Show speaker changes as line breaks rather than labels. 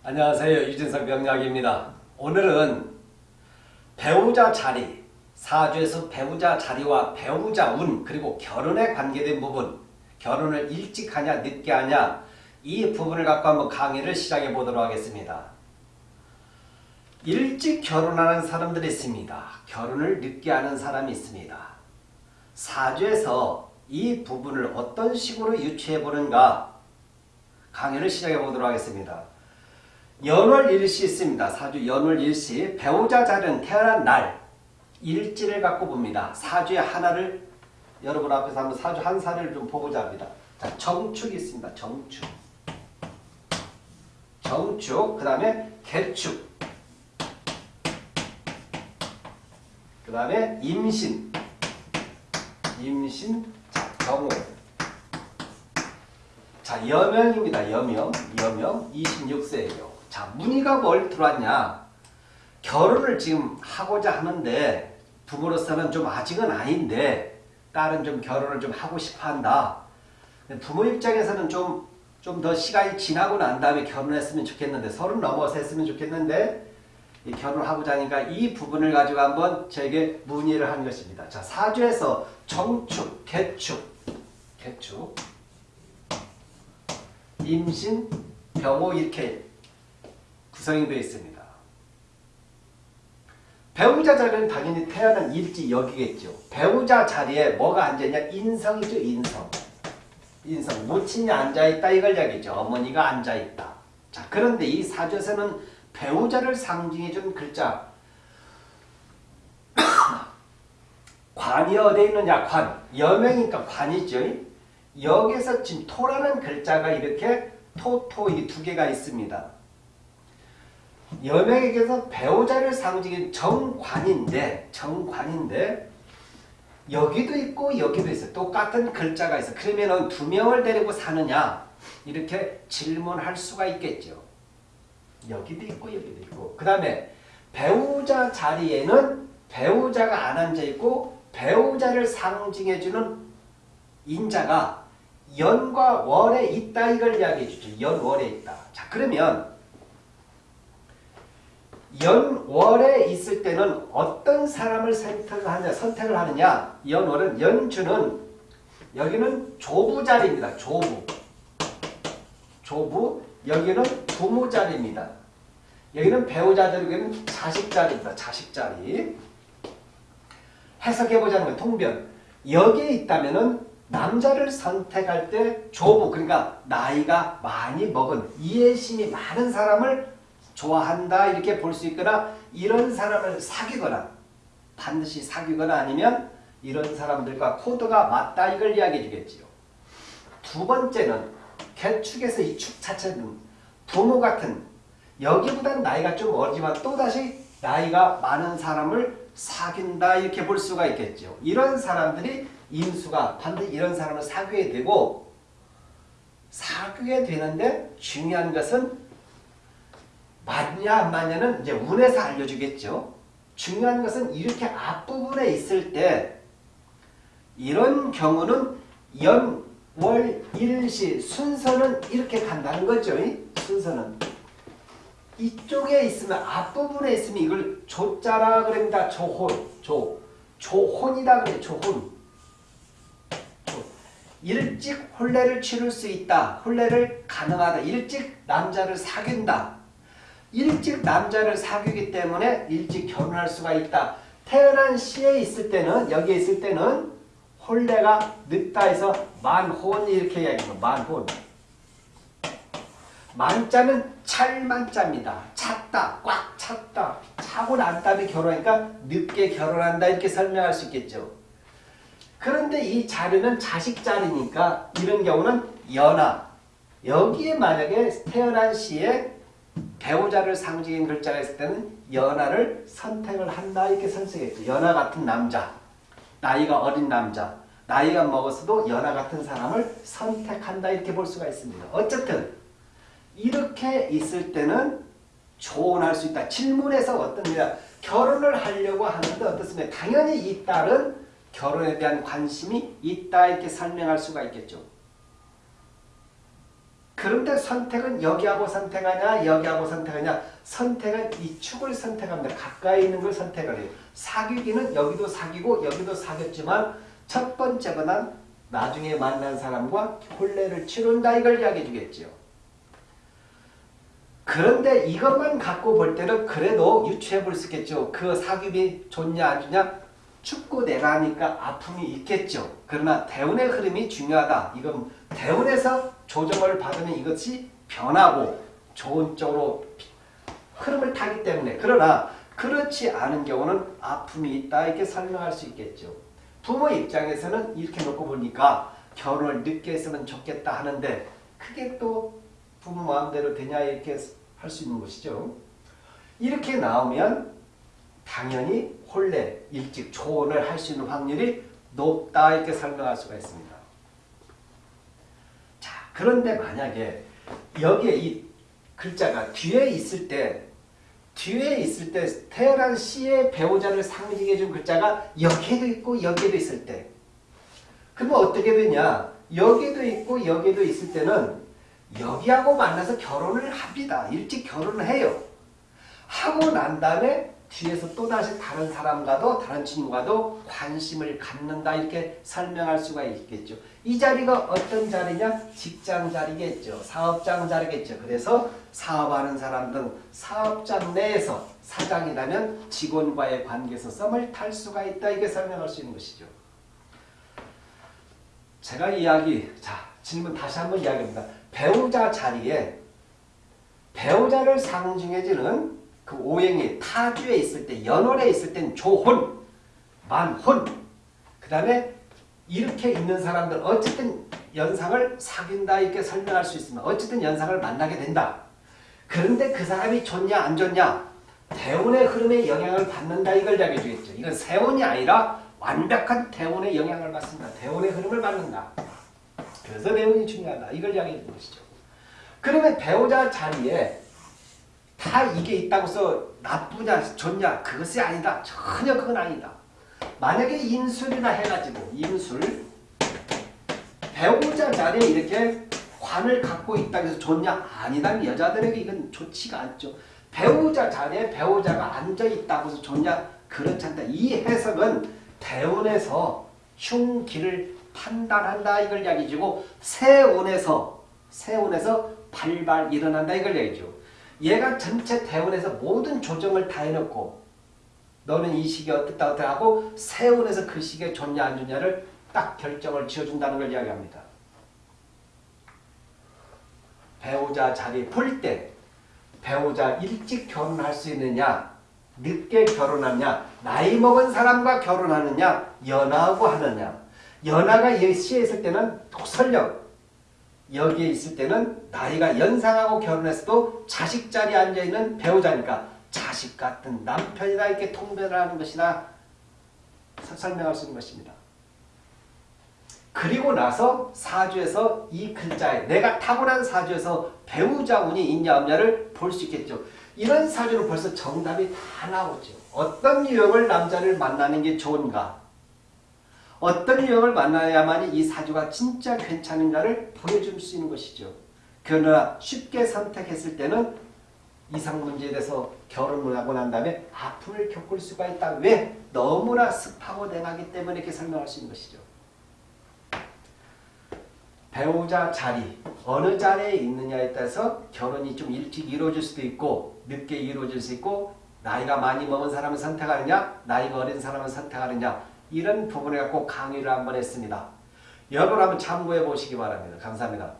안녕하세요. 유진석 명약입니다. 오늘은 배우자 자리, 사주에서 배우자 자리와 배우자 운 그리고 결혼에 관계된 부분 결혼을 일찍 하냐 늦게 하냐 이 부분을 갖고 한번 강의를 시작해 보도록 하겠습니다. 일찍 결혼하는 사람들이 있습니다. 결혼을 늦게 하는 사람이 있습니다. 사주에서 이 부분을 어떤 식으로 유추해 보는가 강의를 시작해 보도록 하겠습니다. 연월 일시 있습니다. 사주 연월 일시 배우자 자리는 태어난 날 일지를 갖고 봅니다. 사주의 하나를 여러분 앞에서 한번 사주 한 사례를 좀 보고자 합니다. 자, 정축이 있습니다. 정축. 정축, 그 다음에 개축. 그 다음에 임신. 임신, 자, 경우. 자, 여명입니다. 여명. 여명 26세예요. 자, 문의가 뭘 들어왔냐? 결혼을 지금 하고자 하는데 부모로서는 좀 아직은 아닌데 딸은 좀 결혼을 좀 하고 싶어 한다. 부모 입장에서는 좀 좀 더 시간이 지나고 난 다음에 결혼했으면 좋겠는데 서른 넘어서 했으면 좋겠는데 이 결혼하고자 하니까 이 부분을 가지고 한번 저에게 문의를 한 것입니다. 자 사주에서 정축, 개축, 개축, 임신, 병호 이렇게 구성이 되어 있습니다. 배우자 자리는 당연히 태어난 일지 여기겠죠. 배우자 자리에 뭐가 앉아있냐? 인성이죠. 인성. 인성. 모친이 앉아있다 이걸 이야기죠. 어머니가 앉아있다. 자 그런데 이 사주에서는 배우자를 상징해준 글자 관이 어디에 있느냐? 관. 여명이니까 관이죠. 여기서 지금 토라는 글자가 이렇게 토토 이 두 개가 있습니다. 여명에게서 배우자를 상징한 정관인데 정관인데 여기도 있고 여기도 있어요. 똑같은 글자가 있어. 그러면 두 명을 데리고 사느냐 이렇게 질문할 수가 있겠죠. 여기도 있고 여기도 있고 그 다음에 배우자 자리에는 배우자가 안 앉아있고 배우자를 상징해주는 인자가 연과 월에 있다 이걸 이야기해 주죠. 연월에 있다. 자 그러면 연월에 있을 때는 어떤 사람을 선택을 하냐, 선택을 하느냐. 연월은 연주는 여기는 조부 자리입니다. 조부. 조부. 여기는 부모 자리입니다. 여기는 배우자 자리, 여기는 자식 자리입니다. 자식 자리. 해석해보자는 거예요. 통변. 여기에 있다면 은 남자를 선택할 때 조부, 그러니까 나이가 많이 먹은 이해심이 많은 사람을 좋아한다 이렇게 볼 수 있거나 이런 사람을 사귀거나 반드시 사귀거나 아니면 이런 사람들과 코드가 맞다 이걸 이야기해 주겠지요. 두 번째는 개축에서 이 축 자체는 부모 같은 여기보다는 나이가 좀 어리지만 또다시 나이가 많은 사람을 사귄다 이렇게 볼 수가 있겠죠. 이런 사람들이 인수가 반드시 이런 사람을 사귀게 되고 사귀게 되는데 중요한 것은 맞냐 안 맞냐는 이제 운에서 알려주겠죠. 중요한 것은 이렇게 앞부분에 있을 때 이런 경우는 연, 월, 일시 순서는 이렇게 간다는 거죠. 순서는. 이쪽에 있으면 앞부분에 있으면 이걸 조자라 그럽니다. 조혼. 조. 조혼이다 그래. 조혼. 일찍 혼례를 치를 수 있다. 혼례를 가능하다. 일찍 남자를 사귄다. 일찍 남자를 사귀기 때문에 일찍 결혼할 수가 있다. 태어난 시에 있을 때는 여기에 있을 때는 혼례가 늦다 해서 만혼 이렇게 이야기해요. 만혼. 만자는 찰만자입니다. 찼다. 꽉 찼다. 차고 난 다음에 결혼하니까 늦게 결혼한다 이렇게 설명할 수 있겠죠. 그런데 이 자리는 자식 자리니까 이런 경우는 연하. 여기에 만약에 태어난 시에 배우자를 상징인 글자가 있을 때는 연하를 선택을 한다 이렇게 설명했죠. 연하 같은 남자, 나이가 어린 남자, 나이가 먹었어도 연하 같은 사람을 선택한다 이렇게 볼 수가 있습니다. 어쨌든 이렇게 있을 때는 조언할 수 있다. 질문에서 어떤 일 결혼을 하려고 하는데 어떻습니까? 당연히 이 딸은 결혼에 대한 관심이 있다 이렇게 설명할 수가 있겠죠. 그런데 선택은 여기하고 선택하냐 여기하고 선택하냐 선택은 이 축을 선택합니다. 가까이 있는 걸 선택을 해요. 사귀기는 여기도 사귀고 여기도 사귀었지만 첫 번째보다 나중에 만난 사람과 혼례를 치른다 이걸 이야기해 주겠죠. 그런데 이것만 갖고 볼 때는 그래도 유추해 볼 수 있겠죠. 그 사귀비 좋냐 안 좋냐 내가 하니까 아픔이 있겠죠. 그러나 대운의 흐름이 중요하다. 이건 대운에서 조정을 받으면 이것이 변하고 좋은 쪽으로 흐름을 타기 때문에 그러나 그렇지 않은 경우는 아픔이 있다 이렇게 설명할 수 있겠죠. 부모 입장에서는 이렇게 놓고 보니까 결혼을 늦게 했으면 좋겠다 하는데 그게 또 부모 마음대로 되냐 이렇게 할 수 있는 것이죠. 이렇게 나오면 당연히 혼례, 일찍 조언을 할 수 있는 확률이 높다 이렇게 설명할 수가 있습니다. 자, 그런데 만약에 여기에 이 글자가 뒤에 있을 때 뒤에 있을 때 태어난 씨의 배우자를 상징해 준 글자가 여기에도 있고 여기에도 있을 때 그러면 어떻게 되냐 여기도 있고 여기도 있을 때는 여기하고 만나서 결혼을 합니다. 일찍 결혼을 해요. 하고 난 다음에 뒤에서 또다시 다른 사람과도 다른 친구와도 관심을 갖는다 이렇게 설명할 수가 있겠죠. 이 자리가 어떤 자리냐? 직장 자리겠죠. 사업장 자리겠죠. 그래서 사업하는 사람 등 사업장 내에서 사장이라면 직원과의 관계에서 썸을 탈 수가 있다 이게 설명할 수 있는 것이죠. 제가 이야기 자 질문 다시 한번 이야기합니다. 배우자 자리에 배우자를 상징해주는 그 오행이 타주에 있을 때 연월에 있을 땐 조혼, 만혼 그 다음에 이렇게 있는 사람들 어쨌든 연상을 사귄다 이렇게 설명할 수 있습니다. 어쨌든 연상을 만나게 된다. 그런데 그 사람이 좋냐 안 좋냐 대운의 흐름에 영향을 받는다 이걸 이야기해 주겠죠. 이건 세운이 아니라 완벽한 대운의 영향을 받습니다. 대운의 흐름을 받는다. 그래서 대운이 중요하다. 이걸 이야기해 주는 것이죠. 그러면 배우자 자리에 다 이게 있다고 해서 나쁘냐 좋냐 그것이 아니다. 전혀 그건 아니다. 만약에 인술이나 해가지고 인술 배우자 자리에 이렇게 관을 갖고 있다고 해서 좋냐? 아니다. 여자들에게 이건 좋지가 않죠. 배우자 자리에 배우자가 앉아있다고 해서 좋냐? 그렇지 않다. 이 해석은 대운에서 흉기를 판단한다 이걸 이야기지고 세운에서 세운에서 발발 일어난다 이걸 얘기죠. 얘가 전체 대운에서 모든 조정을 다 해놓고 너는 이 시기에 어떻다 어떻다 하고 세운에서 그 시기에 좋냐 안 좋냐를 딱 결정을 지어준다는 걸 이야기합니다. 배우자 자리 볼 때 배우자 일찍 결혼할 수 있느냐 늦게 결혼하냐 나이 먹은 사람과 결혼하느냐 연하고 하느냐 연하가 시에 있을 때는 설령 여기에 있을 때는 나이가 연상하고 결혼했어도 자식 자리에 앉아있는 배우자니까 자식 같은 남편이라 이렇게 통변을 하는 것이나 설명할 수 있는 것입니다. 그리고 나서 사주에서 이 글자에 내가 타고난 사주에서 배우자 운이 있냐 없냐를 볼 수 있겠죠. 이런 사주는 벌써 정답이 다 나오죠. 어떤 유형을 남자를 만나는 게 좋은가 어떤 유형을 만나야만이 이 사주가 진짜 괜찮은가를 보여줄 수 있는 것이죠. 그러나 쉽게 선택했을 때는 이상 문제에 대해서 결혼을 하고 난 다음에 아픔을 겪을 수가 있다. 왜? 너무나 습하고 냉하기 때문에 이렇게 설명할 수 있는 것이죠. 배우자 자리, 어느 자리에 있느냐에 따라서 결혼이 좀 일찍 이루어질 수도 있고 늦게 이루어질 수 있고 나이가 많이 먹은 사람을 선택하느냐 나이가 어린 사람을 선택하느냐 이런 부분에 꼭 강의를 한번 했습니다. 여러분 한번 참고해 보시기 바랍니다. 감사합니다.